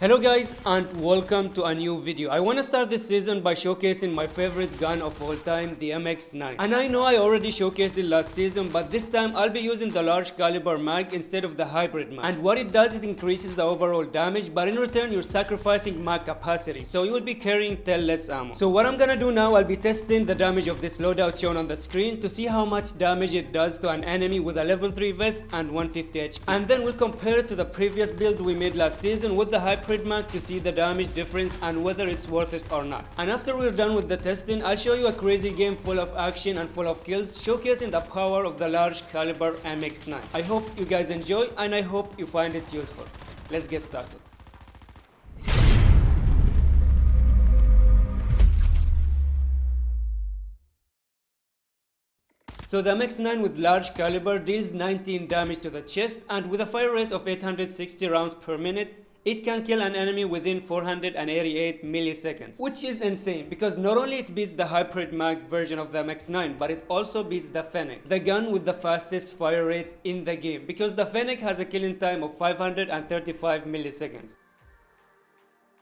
Hello guys and welcome to a new video. I want to start this season by showcasing my favorite gun of all time, the MX-9. And I know I already showcased it last season, but this time I'll be using the large caliber mag instead of the hybrid mag. And what it does, it increases the overall damage, but in return you're sacrificing mag capacity, so you will be carrying 10 less ammo. So what I'm gonna do now, I'll be testing the damage of this loadout shown on the screen to see how much damage it does to an enemy with a level 3 vest and 150 HP. And then we'll compare it to the previous build we made last season with the hybrid to see the damage difference and whether it's worth it or not. And after we're done with the testing, I'll show you a crazy game full of action and full of kills, showcasing the power of the large caliber MX-9. I hope you guys enjoy and I hope you find it useful. Let's get started. So the MX-9 with large caliber deals 19 damage to the chest and with a fire rate of 860 rounds per minute, it can kill an enemy within 488 milliseconds, which is insane because not only it beats the hybrid mag version of the MX-9, but it also beats the Fennec, the gun with the fastest fire rate in the game because the Fennec has a killing time of 535 milliseconds.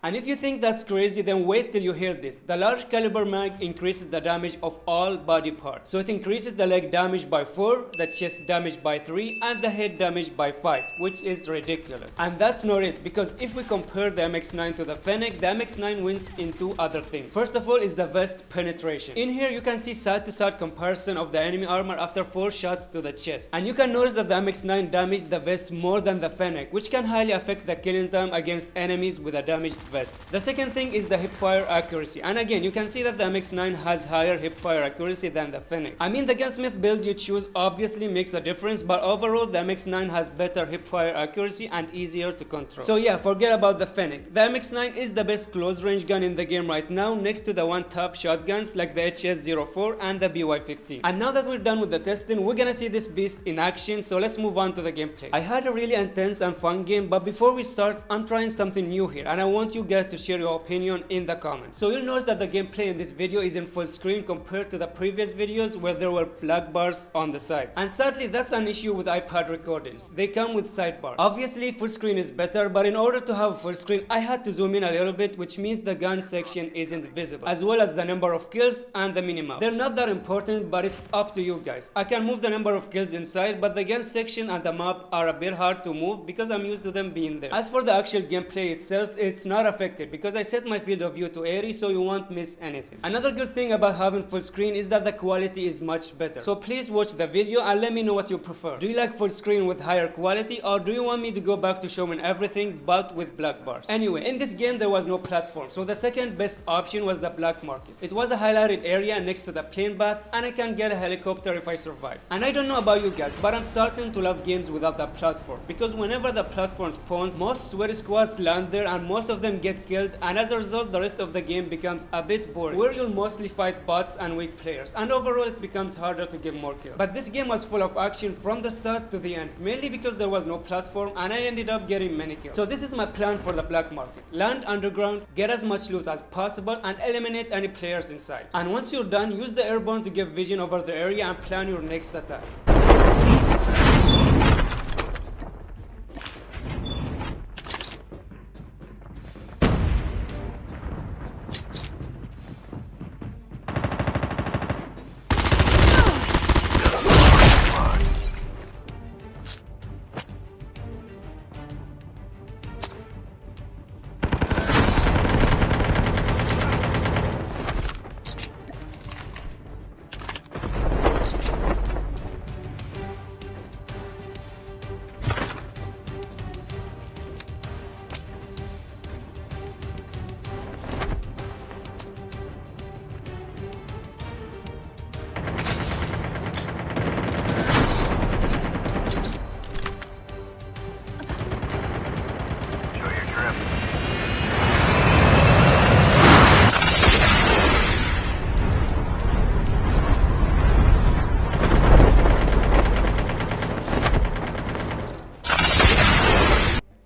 And if you think that's crazy, then wait till you hear this. The large caliber mag increases the damage of all body parts. So it increases the leg damage by 4, the chest damage by 3, and the head damage by 5, which is ridiculous. And that's not it, because if we compare the MX-9 to the Fennec, the MX-9 wins in two other things. First of all is the vest penetration. In here you can see side-to-side -side comparison of the enemy armor after 4 shots to the chest. And you can notice that the MX-9 damaged the vest more than the Fennec, which can highly affect the killing time against enemies with a damaged vest. The second thing is the hipfire accuracy and again you can see that the MX-9 has higher hipfire accuracy than the Fennec. I mean the gunsmith build you choose obviously makes a difference but overall the MX-9 has better hipfire accuracy and easier to control. So yeah forget about the Fennec. The MX-9 is the best close range gun in the game right now next to the one top shotguns like the HS-04 and the BY-15. And now that we're done with the testing we're gonna see this beast in action so let's move on to the gameplay. I had a really intense and fun game but before we start I'm trying something new here and I want you guys to share your opinion in the comments. So you'll notice that the gameplay in this video is in full screen compared to the previous videos where there were black bars on the sides. And sadly that's an issue with iPad recordings. They come with sidebars. Obviously full screen is better but in order to have full screen I had to zoom in a little bit which means the gun section isn't visible as well as the number of kills and the minimap. They're not that important but it's up to you guys. I can move the number of kills inside but the gun section and the map are a bit hard to move because I'm used to them being there. As for the actual gameplay itself it's not affected because I set my field of view to airy so you won't miss anything. Another good thing about having full screen is that the quality is much better. So please watch the video and let me know what you prefer. Do you like full screen with higher quality or do you want me to go back to showing everything but with black bars? Anyway, in this game there was no platform so the second best option was the black market. It was a highlighted area next to the plane bath and I can get a helicopter if I survive. And I don't know about you guys but I'm starting to love games without the platform because whenever the platform spawns most sweaty squads land there and most of them get killed and as a result the rest of the game becomes a bit boring where you'll mostly fight bots and weak players and overall it becomes harder to get more kills. But this game was full of action from the start to the end mainly because there was no platform and I ended up getting many kills. So this is my plan for the black market. Land underground, get as much loot as possible and eliminate any players inside. And once you're done, use the airborne to get vision over the area and plan your next attack.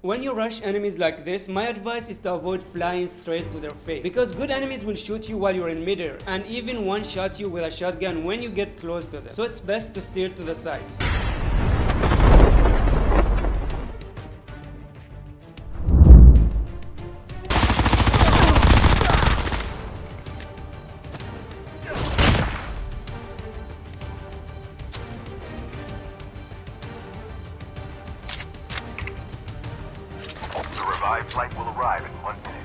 When you rush enemies like this, my advice is to avoid flying straight to their face. Because good enemies will shoot you while you're in midair and even one-shot you with a shotgun when you get close to them. So it's best to steer to the sides. Revived flight will arrive in one minute.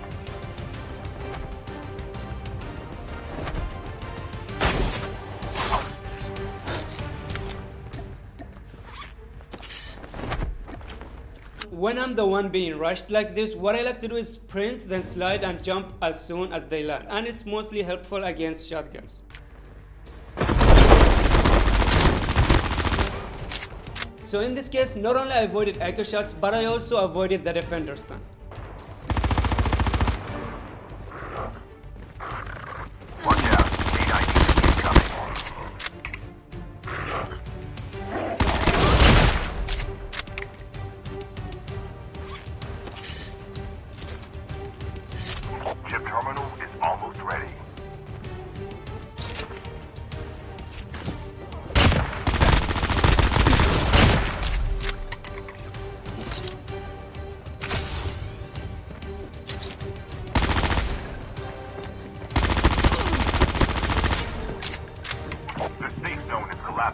When I'm the one being rushed like this, what I like to do is sprint, then slide and jump as soon as they land. And it's mostly helpful against shotguns. So in this case, not only I avoided echo shots, but I also avoided the defender stun.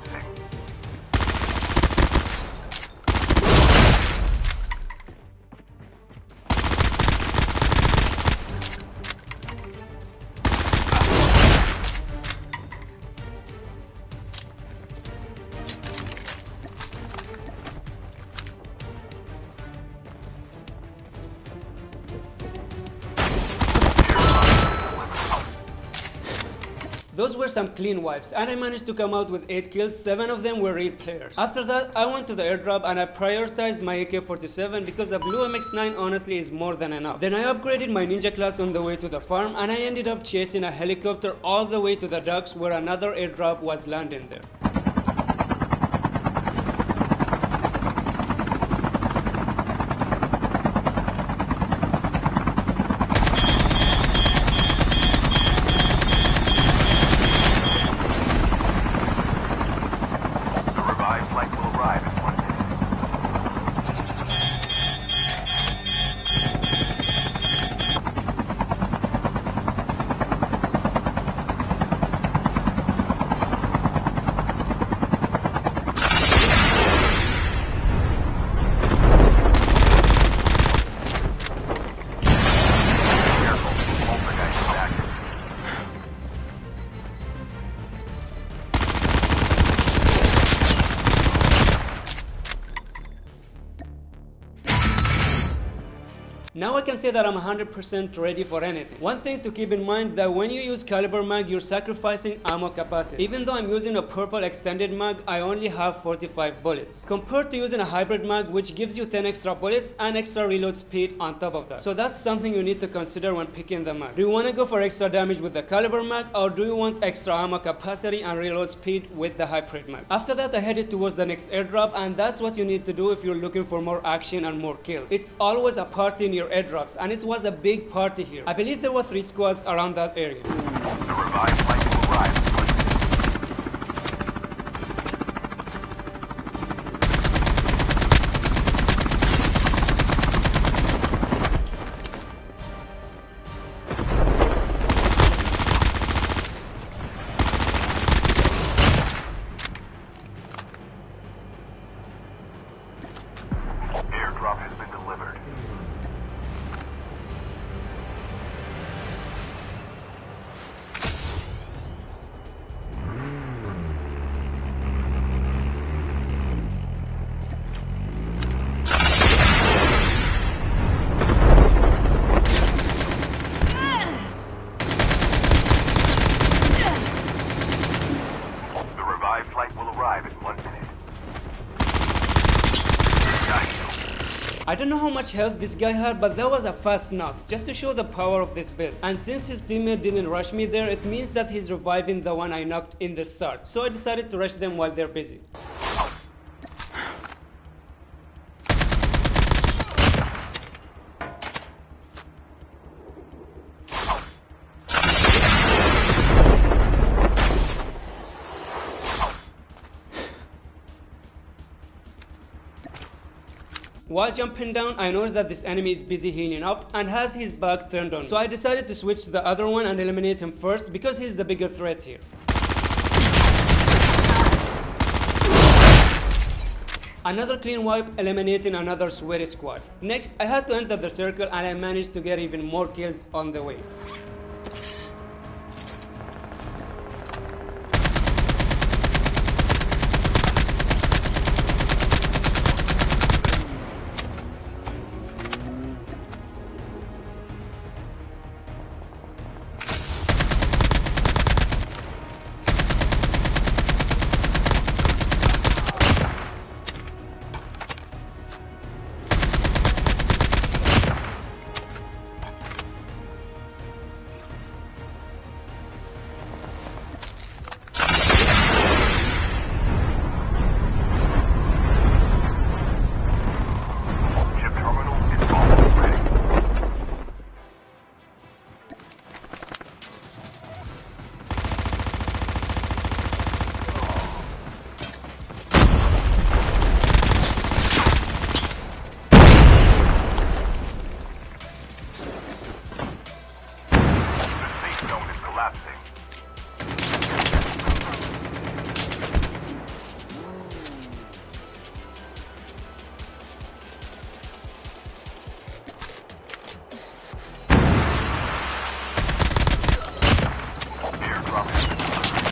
Collapsing. Those were some clean wipes and I managed to come out with 8 kills, 7 of them were real players. After that, I went to the airdrop and I prioritized my AK-47 because the blue MX-9 honestly is more than enough. Then I upgraded my ninja class on the way to the farm and I ended up chasing a helicopter all the way to the docks where another airdrop was landing there. Now I can say that I'm 100% ready for anything. One thing to keep in mind that when you use caliber mag, you're sacrificing ammo capacity. Even though I'm using a purple extended mag, I only have 45 bullets. Compared to using a hybrid mag, which gives you 10 extra bullets and extra reload speed on top of that. So that's something you need to consider when picking the mag. Do you want to go for extra damage with the caliber mag or do you want extra ammo capacity and reload speed with the hybrid mag? After that, I headed towards the next airdrop and that's what you need to do if you're looking for more action and more kills. It's always a party in your airdrops and it was a big party here. I believe there were three squads around that area. I don't know how much health this guy had, but that was a fast knock, just to show the power of this build. And since his teammate didn't rush me there, it means that he's reviving the one I knocked in the start. So I decided to rush them while they're busy. While jumping down, I noticed that this enemy is busy healing up and has his back turned on. So I decided to switch to the other one and eliminate him first because he's the bigger threat here. Another clean wipe eliminating another sweaty squad. Next, I had to enter the circle and I managed to get even more kills on the way.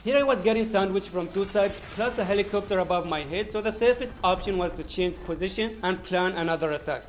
Here I was getting sandwiched from two sides plus a helicopter above my head so the safest option was to change position and plan another attack.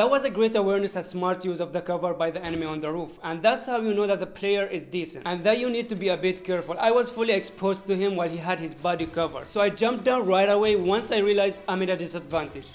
That was a great awareness and smart use of the cover by the enemy on the roof and that's how you know that the player is decent and that you need to be a bit careful. I was fully exposed to him while he had his body covered so I jumped down right away once I realized I'm at a disadvantage.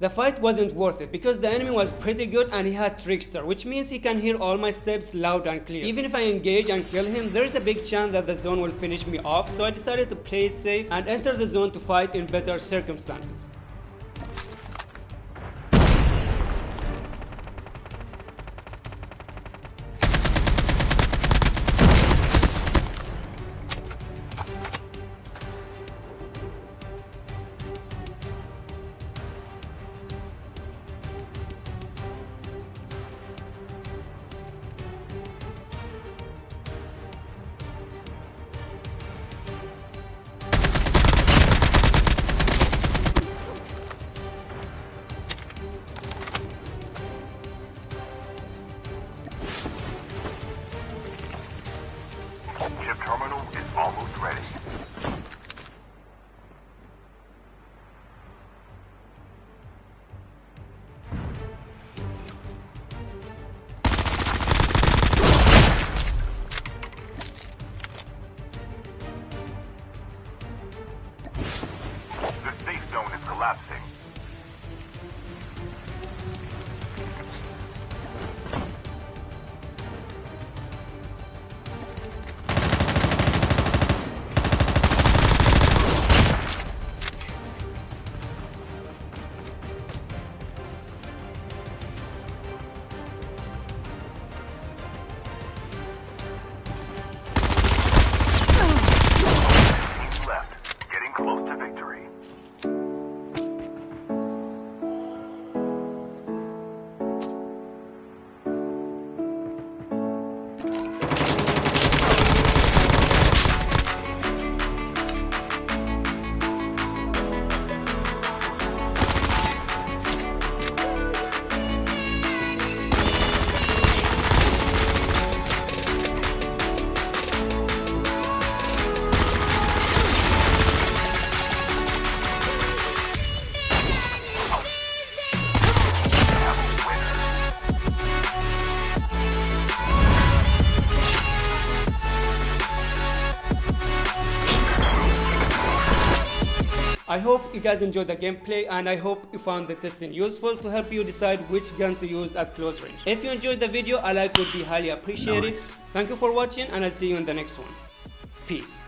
The fight wasn't worth it because the enemy was pretty good and he had Trickster, which means he can hear all my steps loud and clear. Even if I engage and kill him, there is a big chance that the zone will finish me off, so I decided to play safe and enter the zone to fight in better circumstances. Hope you guys enjoyed the gameplay and I hope you found the testing useful to help you decide which gun to use at close range. If you enjoyed the video, a like would be highly appreciated. Thank you for watching and I'll see you in the next one. Peace.